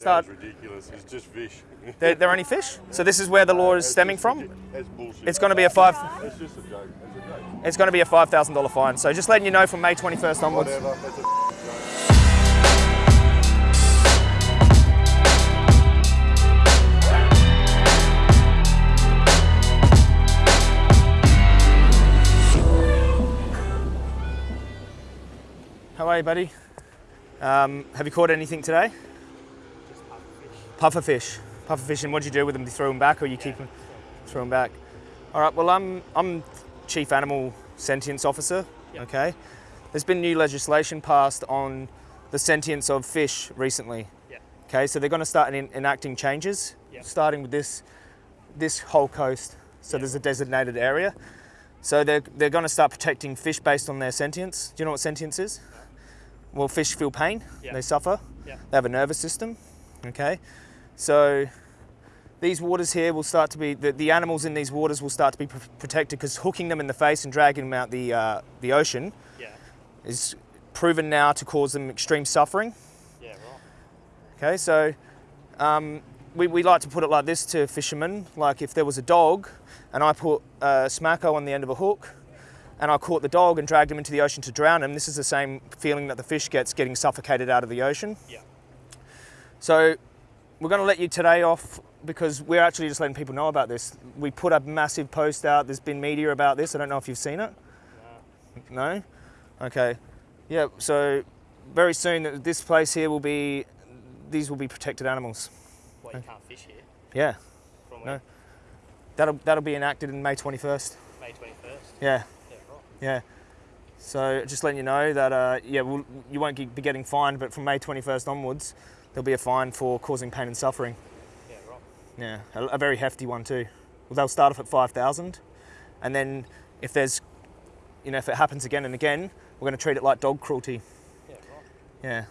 Start. That's ridiculous. It's just fish. They're, they're only fish. So this is where the law is stemming from. That's bullshit. It's going to be a five. It's just a joke. It's a joke. It's going to be a five thousand dollar fine. So just letting you know from May twenty first onwards. Whatever. That's a joke. How are you, buddy? Um, have you caught anything today? Puffer fish. Puffer fish. And what do you do with them? Do you throw them back, or you keep them? Throw them back. All right. Well, I'm I'm chief animal sentience officer. Okay. There's been new legislation passed on the sentience of fish recently. Yeah. Okay. So they're going to start en- enacting changes, Yeah. starting with this this whole coast. So there's a designated area. So they're, they're going to start protecting fish based on their sentience. Do you know what sentience is? Well, fish feel pain, Yeah. they suffer, Yeah. they have a nervous system. Okay, so these waters here will start to be, the, the animals in these waters will start to be pr- protected because hooking them in the face and dragging them out the, uh, the ocean Yeah. is proven now to cause them extreme suffering. Yeah. Right. Okay, so um, we, we like to put it like this to fishermen like if there was a dog and I put a Schmacko on the end of a hook and I caught the dog and dragged him into the ocean to drown him, this is the same feeling that the fish gets getting suffocated out of the ocean. Yeah. So we're going to let you today off because we're actually just letting people know about this. We put a massive post out, there's been media about this. I don't know if you've seen it. No? Okay. Yeah, so very soon this place here will be, these will be protected animals. Well, you can't fish here. Yeah, From No. that'll, that'll be enacted in May 21st. May 21st. Yeah, Yeah. Right. yeah. So just letting you know that, uh, yeah, we'll, you won't be getting fined, but from May 21st onwards, there'll be a fine for causing pain and suffering. Yeah. Right. Yeah, a, a very hefty one too. Well, they'll start off at 5,000, and then if there's, you know, if it happens again and again, we're going to treat it like dog cruelty. Yeah. Right. Yeah.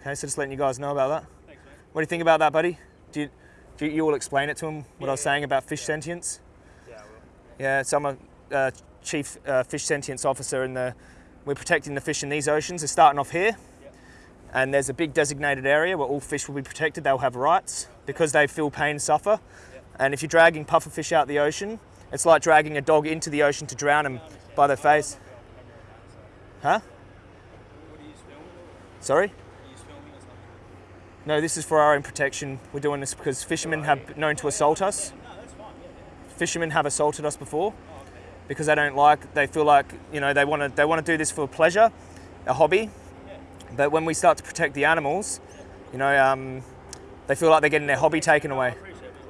Okay, so just letting you guys know about that. Thanks, mate. What do you think about that, buddy? Do you, do you, you all explain it to him, what I was Yeah. saying about fish sentience? Yeah. I will. Yeah, so I'm a uh, chief uh, fish sentience officer, and the, we're protecting the fish in these oceans. They're starting off here. And there's a big designated area where all fish will be protected. They'll have rights because they feel pain, suffer. Yep. And if you're dragging puffer fish out the ocean, it's like dragging a dog into the ocean to drown him by their face. Huh? Sorry? No, this is for our own protection. We're doing this because fishermen have known to assault us. Fishermen have assaulted us before because they don't like. They feel like you know they want to. They want to do this for pleasure, a hobby. But when we start to protect the animals, you know, um, they feel like they're getting their hobby taken away.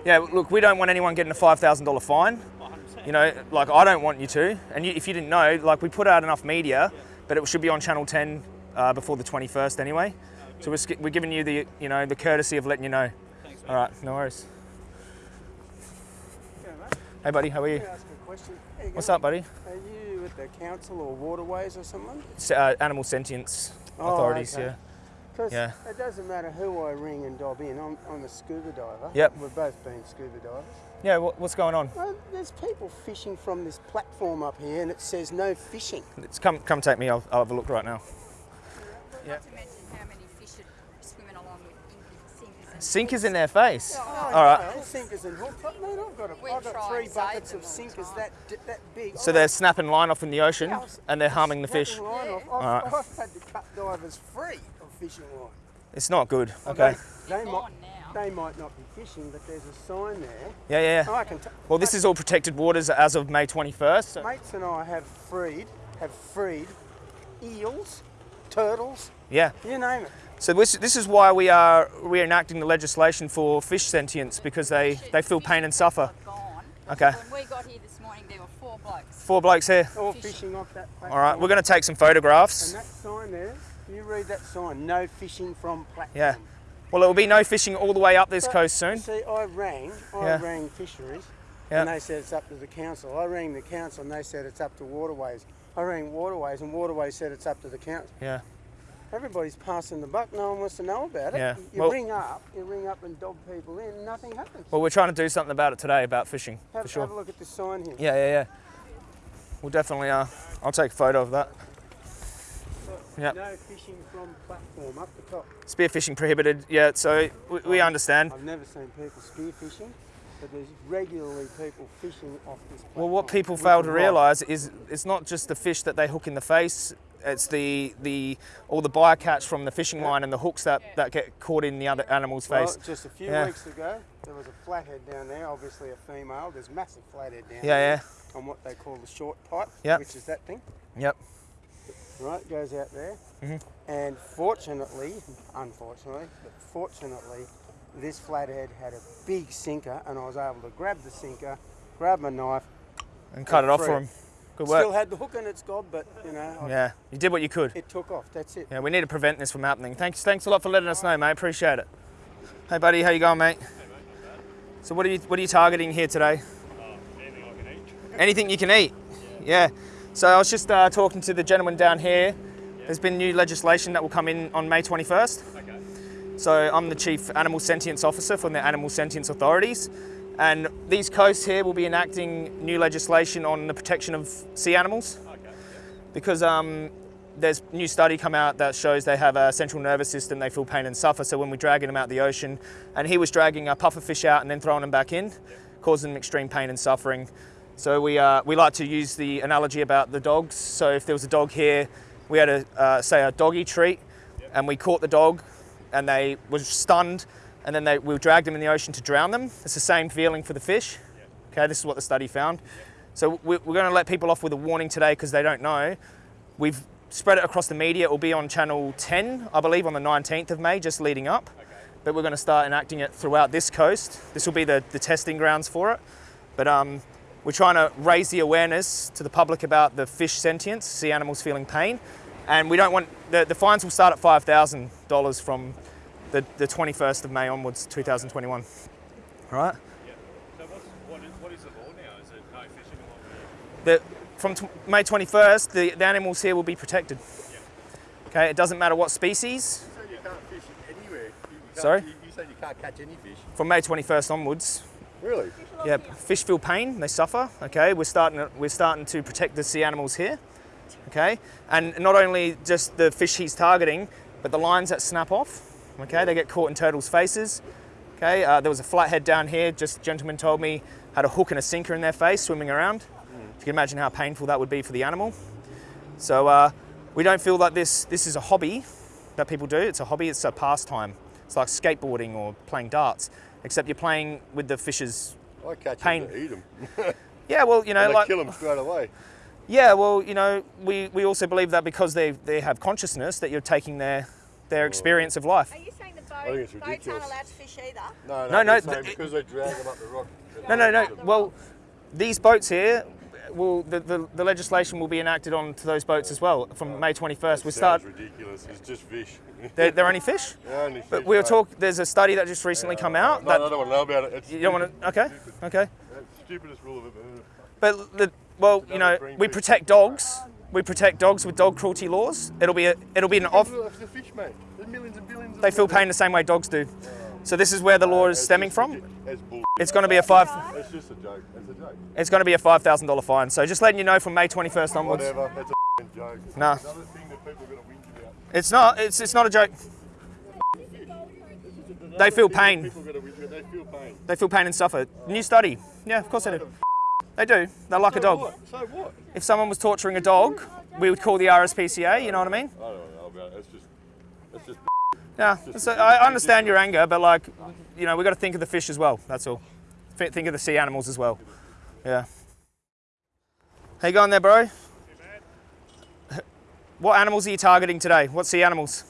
Yeah, look, we don't want anyone getting a five thousand dollar fine. You know, like I don't want you to. And you, if you didn't know, like we put out enough media, but it should be on Channel 10 uh, before the 21st anyway. So we're, we're giving you the, you know, the courtesy of letting you know. All right, no worries. Hey, buddy, how are you? Ask a question? What's up, buddy? Are you with the council or waterways or someone? Uh, animal sentience Oh, authorities, okay. yeah. Because Yeah. it doesn't matter who I ring and dob in. I'm, I'm a scuba diver. Yep. We've both been scuba divers. Yeah, what, what's going on? Well, there's people fishing from this platform up here and it says no fishing. It's come, come take me. I'll, I'll have a look right now. Yeah. Not to mention how many fish are swimming along with inky sinkers in their face. Oh, All right. no, sinkers and hooks. I I've got, a, We I've got three buckets of sinkers that, that big. So I- they're snapping line off in the ocean Yeah, and they're harming the fish. line off. I've, Alright. I've had to cut divers free of fishing line. It's not good. Okay. They, they, might, they might not be fishing, but there's a sign there. Yeah, yeah, yeah. I can t- Well, this is all protected waters as of May 21st. So Mates and I have freed, have freed eels, turtles, yeah. you name it. So this, this is why we are reenacting the legislation for fish sentience because they, they feel pain and suffer. Okay. When we got here this morning, there were four blokes. Four blokes here. All Fishing. fishing off that platform. All right, we're going to take some photographs. And that sign there, can you read that sign, no fishing from platform. Yeah. Well, it will be no fishing all the way up this But, coast soon. See, I rang, I Yeah. rang fisheries, Yeah. and they said it's up to the council. I rang the council and they said it's up to waterways. I rang waterways and waterways said it's up to the council. Yeah. Everybody's passing the buck, no one wants to know about it. Yeah. You Well- ring up, you ring up and dob people in, nothing happens. Well, we're trying to do something about it today about fishing have, for sure. have a look at the sign here. Yeah, yeah, yeah. We'll definitely. Uh, I'll take a photo of that. Yep. No fishing from platform up the top. Spearfishing prohibited. Yeah, so we, we understand. I've never seen people spear fishing, but there's regularly people fishing off this platform. Well, what people fail to realise is it's not just the fish that they hook in the face. It's the the all the bycatch from the fishing line and the hooks that, that get caught in the other animal's Well, face. just a few Yeah. weeks ago, there was a flathead down there, obviously a female. There's massive flathead down Yeah, there. yeah. On what they call the short pipe, Yep. which is that thing. Yep. right, goes out there. Mm-hmm. And fortunately, unfortunately, but fortunately, this flathead had a big sinker, and I was able to grab the sinker, grab my knife. And cut it off for free. Them. Good work. Still had the hook in its gob, but you know, I- Yeah, you did what you could. it took off. That's it. Yeah, we need to prevent this from happening. Thanks, thanks a lot for letting us know, mate. Appreciate it. Hey, buddy, how you going, mate? So, what are you what are you targeting here today? Anything I can eat. Anything you can eat. Yeah. So I was just uh, talking to the gentleman down here. There's been new legislation that will come in on May 21st. Okay. So I'm the chief animal sentience officer from the animal sentience authorities. And these coasts here will be enacting new legislation on the protection of sea animals Okay. because um, there's new study come out that shows they have a central nervous system, they feel pain and suffer. So when we're dragging them out the ocean, and he was dragging a puffer fish out and then throwing them back in, causing them extreme pain and suffering. So we, uh, we like to use the analogy about the dogs. So if there was a dog here, we had a uh, say a doggy treat, and we caught the dog, and they was stunned, and then they, we dragged them in the ocean to drown them. It's the same feeling for the fish. Okay, this is what the study found. So we- we're going to let people off with a warning today because they don't know. We've spread it across the media. It will be on channel 10, I believe, on the 19th of May, just leading up. But we're going to start enacting it throughout this coast. This will be the, the testing grounds for it. But um, we're trying to raise the awareness to the public about the fish sentience, sea animals feeling pain. And we don't want, the, the fines will start at $5,000 from the, the 21st of May onwards, 2021. All right? So what's, what, is, what is the law now? Is it no fishing along the the, from t- May 21st, the, the animals here will be protected. Okay, it doesn't matter what species. You said you can't fish anywhere. You Sorry? You, you said you can't catch any fish. From May 21st onwards, Really? yeah, fish feel pain, they suffer. Okay, we're starting to, we're starting to protect the sea animals here. Okay, and not only just the fish he's targeting, but the lines that snap off. Okay, they get caught in turtles' faces. Okay, uh, there was a flathead down here. Just a gentleman told me had a hook and a sinker in their face swimming around. If you can imagine how painful that would be for the animal. So uh, we don't feel like this this is a hobby that people do. It's a hobby. It's a pastime. It's like skateboarding or playing darts, except you're playing with the fish's. I catch Pain. them to eat them. Yeah, well, you know, and like kill them straight away. yeah, well, you know, we, we also believe that because they they have consciousness that you're taking their their experience of life. Are you saying the think boat, boats aren't allowed to fish either? No, No, no, no, no. because they drag them up the rock. No, no, no. Well, these boats here. Will, the, the, the legislation will be enacted on to those boats as well from May 21st. We start. Sounds ridiculous. It's just fish. They're, they're only fish. They're only But we were mate. talk. There's a study that just recently come out No, that I don't want to know about it. It's you don't want to. Okay, okay. That's stupidest rule of it. But the, well, you know, we protect dogs. Um, We protect dogs with dog cruelty laws. It'll be a, it'll be an off. The fish, mate. There's millions and billions. of They feel pain the same way dogs do. So this is where the law is It's stemming from. It's. It's going to be a five. It's just a joke. It's a joke. It's going to be a five thousand dollar fine. So just letting you know from May 21st onwards. Whatever. It's a joke. It's Nah. Another thing that people are going to whinge about. It's not. It's it's not a joke. They feel Another thing that pain. People are going to whinge about. They feel pain. They feel pain and suffer. New study. Yeah, of course they do. They do. They're like a dog. what? So what? If someone was torturing a dog, we would call the RSPCA. You know what I mean? I don't know about it. It's just. It's just. Yeah. So I understand your anger, but like, you know, we've got to think of the fish as well. That's all. Think of the sea animals as well. Yeah. How you going there, bro? What animals are you targeting today? What sea animals?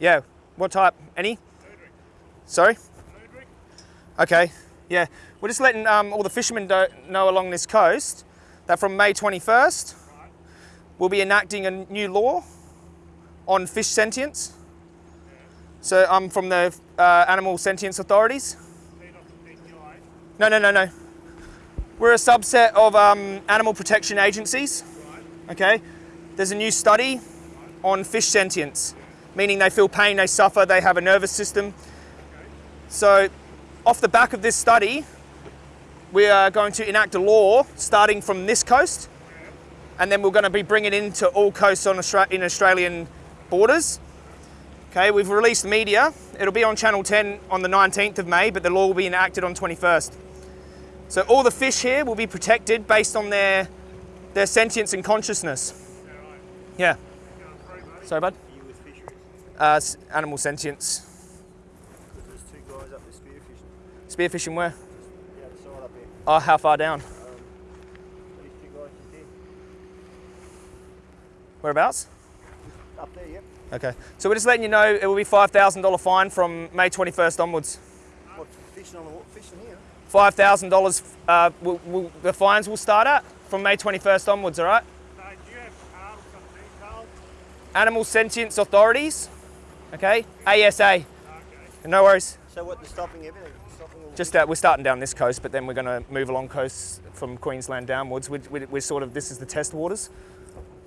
Yeah. What type? Any? Sorry? Okay. Yeah. We're just letting um, all the fishermen know along this coast that from May 21st, we'll be enacting a new law on fish sentience. So I'm from the uh, Animal Sentience Authorities. No, no, no, no. We're a subset of um, animal protection agencies. Okay. There's a new study on fish sentience, meaning they feel pain, they suffer, they have a nervous system. So, off the back of this study, we are going to enact a law starting from this coast, and then we're going to be bringing it into all coasts on Austra- in Australian borders. Okay, we've released media. It'll be on Channel 10 on the 19th of May, but the law will be enacted on 21st. So all the fish here will be protected based on their their sentience and consciousness. Yeah. Sorry, bud. You with fisheries? Uh, animal sentience. Because there's two guys up there spearfishing. Spearfishing where? The side up there. Oh, how far down? These two guys just there. Whereabouts? Up there, yep. Okay. So we're just letting you know it will be $5,000 fine from May 21st onwards. What, fishing on the water? Fishing here? $5,000 uh, will, will, the fines will start at from May 21st onwards, all right? Uh, do you have um, some details? Animal Sentience Authorities, okay? ASA. No worries. So what, they're stopping everything? Stopping Just uh, we're starting down this coast, but then we're going to move along coasts from Queensland downwards. We, we, we're sort of this is the test waters.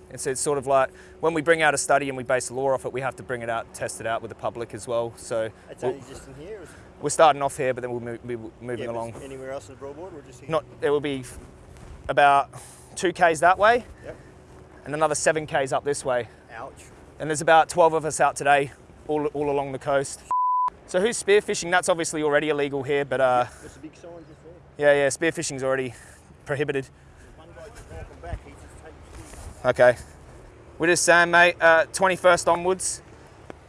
And so it's sort of like when we bring out a study and we base the law off it, we have to bring it out, test it out with the public as well. So It's we'll, only just in here? Or we're starting off here, but then we'll move, be moving yeah, along. Anywhere else in the broadboard or just here? Not it will be about two k's that way, Yep. and another seven k's up this way. Ouch. And there's about 12 of us out today, all, all along the coast. So who's spearfishing? That's obviously already illegal here, but uh, There's a big sign there. yeah, yeah, spearfishing's already prohibited. There's one guy just walking back. He's just taking spears. Okay. We're just saying, mate, uh, 21st onwards,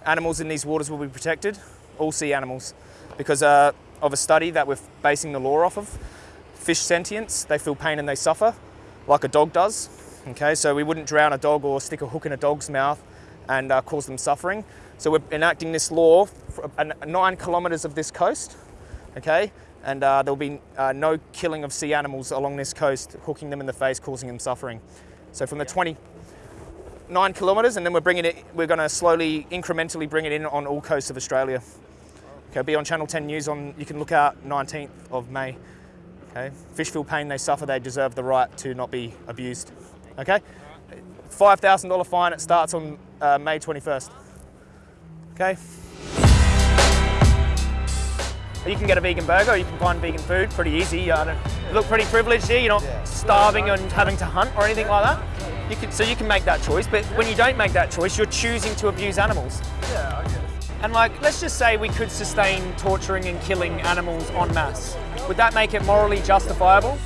animals in these waters will be protected, all sea animals, because uh, of a study that we're basing the law off of. Fish sentience, they feel pain and they suffer, like a dog does. Okay, so we wouldn't drown a dog or stick a hook in a dog's mouth and uh, cause them suffering. So we're enacting this law nine kilometres of this coast, okay? And uh, there'll be uh, no killing of sea animals along this coast, hooking them in the face, causing them suffering. So from the 29 kilometres, and then we're bringing it. We're going to slowly, incrementally bring it in on all coasts of Australia. Okay, be on Channel 10 News on. You can look out 19th of May. Okay, fish feel pain they suffer. They deserve the right to not be abused. Okay, five thousand dollar fine. It starts on uh, May 21st. Okay. You can get a vegan burger, you can find vegan food pretty easy. You look pretty privileged here. You're not starving and having to hunt or anything like that. You can, so you can make that choice. But when you don't make that choice, you're choosing to abuse animals. Yeah, I guess. And like, let's just say we could sustain torturing and killing animals en masse. Would that make it morally justifiable?